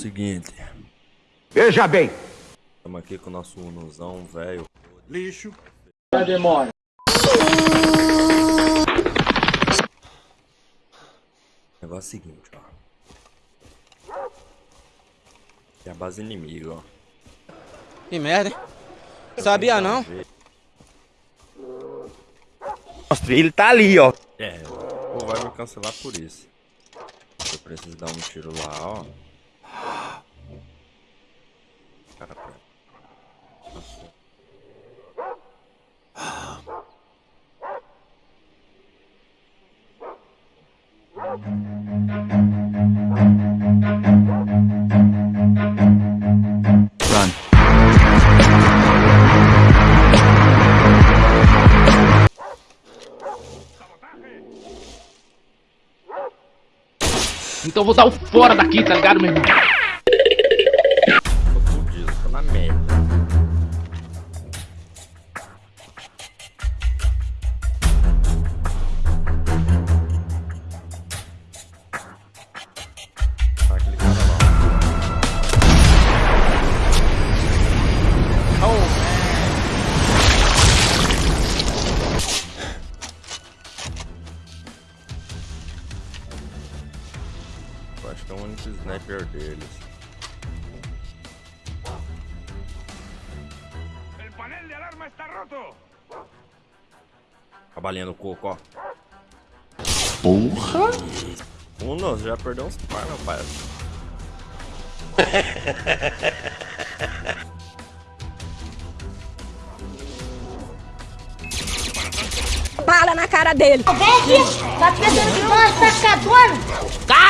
seguinte. Veja bem. Estamos aqui com o nosso Unozão, velho. Lixo. A demora. O negócio é o seguinte, ó. É a base inimiga, ó. Que merda, hein? Sabia não? Mostra, ele tá ali, ó. É, ou vai me cancelar por isso. Eu preciso dar um tiro lá, ó. Cara, pera. Nossa. Run. Então eu vou dar o fora daqui, tá ligado, meu irmão? Acho que é o único sniper deles. ¡El panel de alarma está roto! A balinha no coco, ó. Porra. Um não, já perdeu uns par, meu pai. bala na cara dele. Vem aqui, tá pensando que nós tá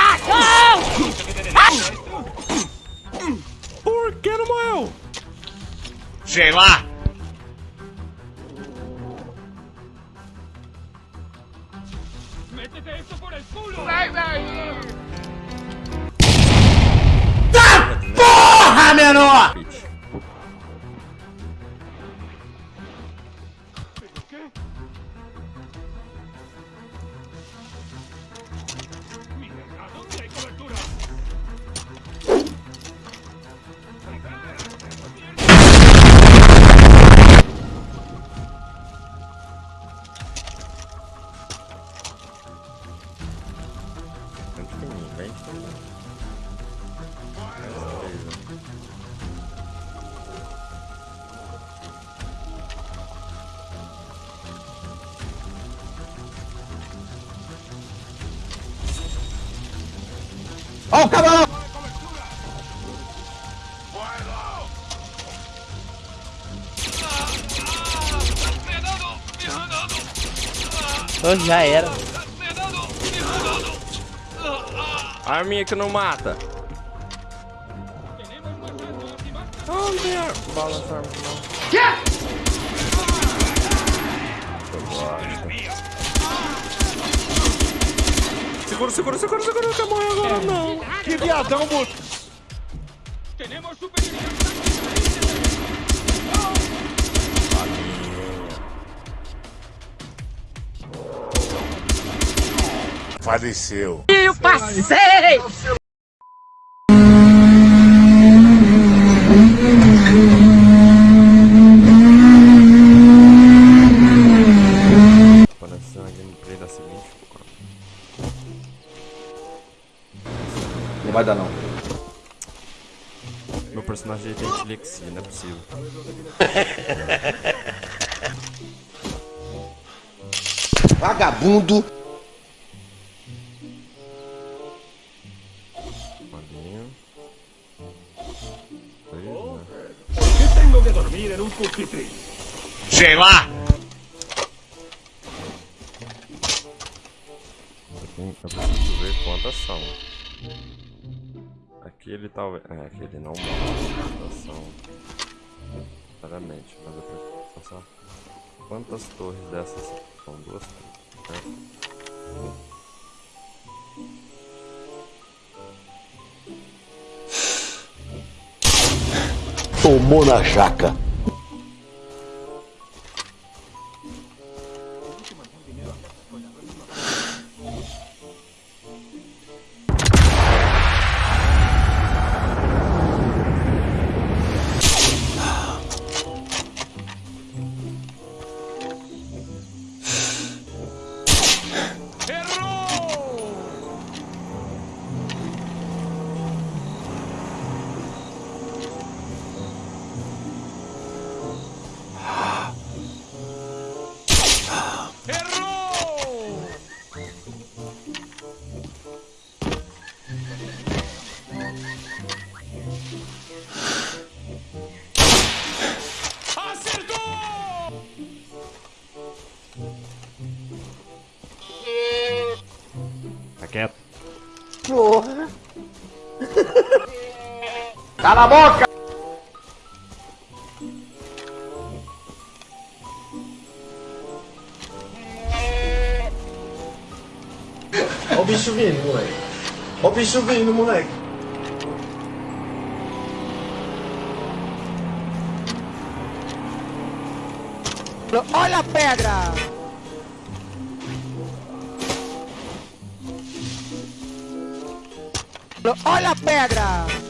Por que não morreu? Sei lá. ¡Métete esto por el culo! Porra, menor! De mim, vem de mim. Beleza. Ó o camarão! Então já era. Arminha que não mata. Não tem ar... bala nessa arma não. Gosto. Segura, segura, segura, segura, não quer morrer agora não. Que viadão, moço. ¡Tenemos superioridad! Faleceu. Eu passei! Não vai dar, não. Meu personagem tem dislexia, não é possível. Vagabundo. Dormir en un pupitre? Sei lá. Eu, preciso ver quantas são. Aqui ele talvez. É, aqui ele não mostra quantas são. Claramente, mas eu preciso passar. Quantas torres dessas são? Duas torres, certo? Tomou na jaca. Cala a boca! Olha o bicho vindo, moleque. Olha o bicho vindo, moleque. Olha a pedra! Olha a pedra!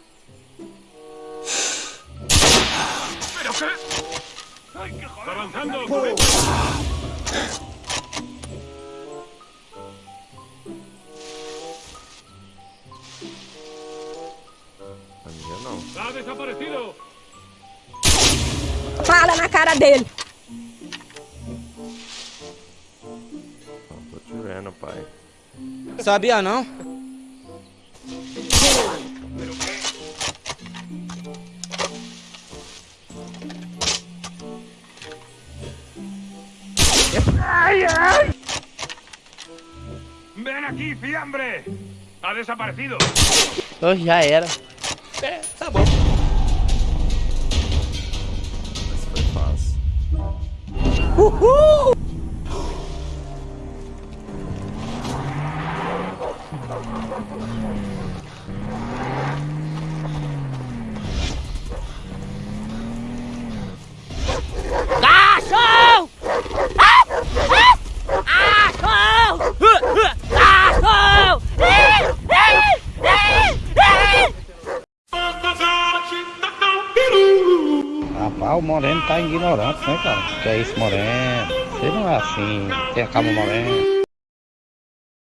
dele. Tô te vendo, pai. Sabia não? ¡Ven aquí, fiambre! ¡Ha desaparecido! já era. Essa foi 우후! O Moreno tá ignorante, né, cara? Que é isso, Moreno? Você não é assim, tem a calma, Moreno.